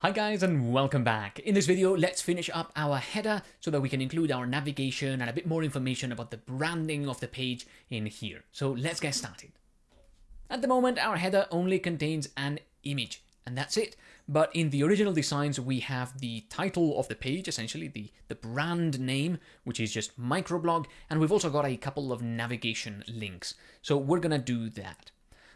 Hi guys and welcome back. In this video, let's finish up our header so that we can include our navigation and a bit more information about the branding of the page in here. So let's get started. At the moment, our header only contains an image and that's it. But in the original designs, we have the title of the page, essentially the, the brand name, which is just microblog. And we've also got a couple of navigation links. So we're going to do that.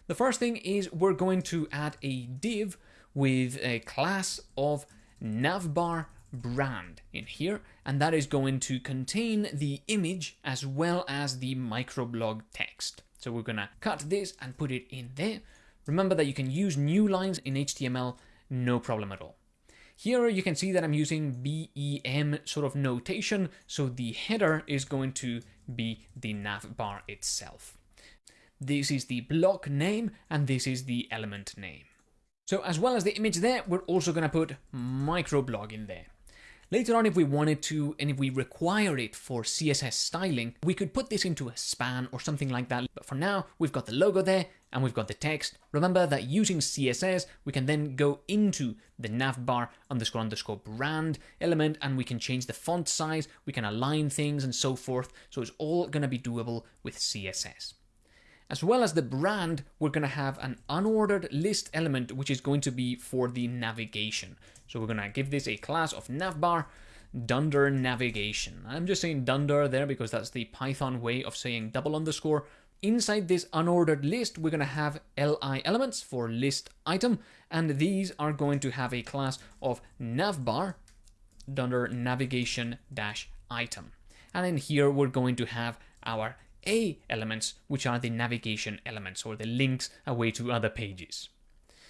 The first thing is we're going to add a div with a class of navbar brand in here and that is going to contain the image as well as the microblog text. So we're gonna cut this and put it in there. Remember that you can use new lines in HTML, no problem at all. Here you can see that I'm using BEM sort of notation, so the header is going to be the navbar itself. This is the block name and this is the element name. So as well as the image there, we're also going to put microblog in there. Later on, if we wanted to, and if we require it for CSS styling, we could put this into a span or something like that. But for now, we've got the logo there and we've got the text. Remember that using CSS, we can then go into the navbar underscore underscore brand element and we can change the font size, we can align things and so forth. So it's all going to be doable with CSS. As well as the brand, we're going to have an unordered list element, which is going to be for the navigation. So we're going to give this a class of navbar dunder navigation. I'm just saying dunder there because that's the Python way of saying double underscore. Inside this unordered list, we're going to have li elements for list item, and these are going to have a class of navbar dunder navigation dash item. And in here, we're going to have our a elements, which are the navigation elements or the links away to other pages.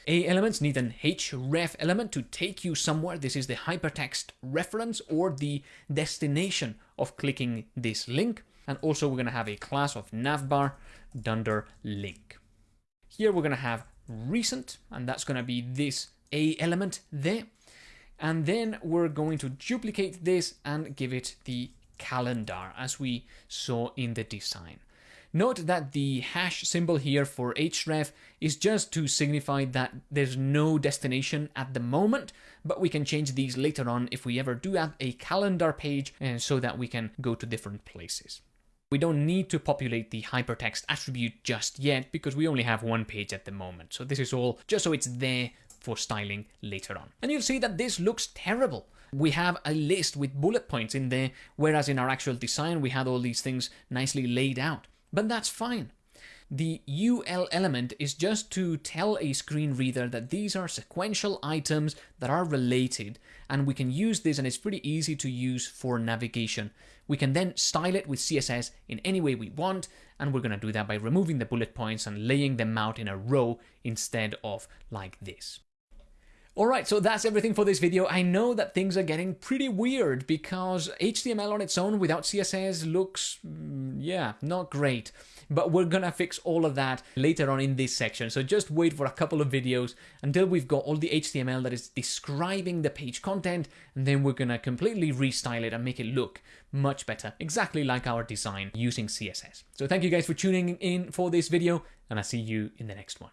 A elements need an href element to take you somewhere. This is the hypertext reference or the destination of clicking this link. And also we're going to have a class of navbar dunder link. Here we're going to have recent, and that's going to be this A element there. And then we're going to duplicate this and give it the calendar as we saw in the design. Note that the hash symbol here for href is just to signify that there's no destination at the moment, but we can change these later on if we ever do have a calendar page and so that we can go to different places. We don't need to populate the hypertext attribute just yet because we only have one page at the moment. So this is all just so it's there for styling later on. And you'll see that this looks terrible we have a list with bullet points in there, whereas in our actual design, we had all these things nicely laid out. But that's fine. The UL element is just to tell a screen reader that these are sequential items that are related and we can use this and it's pretty easy to use for navigation. We can then style it with CSS in any way we want and we're going to do that by removing the bullet points and laying them out in a row instead of like this. Alright, so that's everything for this video. I know that things are getting pretty weird because HTML on its own without CSS looks, mm, yeah, not great. But we're gonna fix all of that later on in this section. So just wait for a couple of videos until we've got all the HTML that is describing the page content and then we're gonna completely restyle it and make it look much better, exactly like our design using CSS. So thank you guys for tuning in for this video and I'll see you in the next one.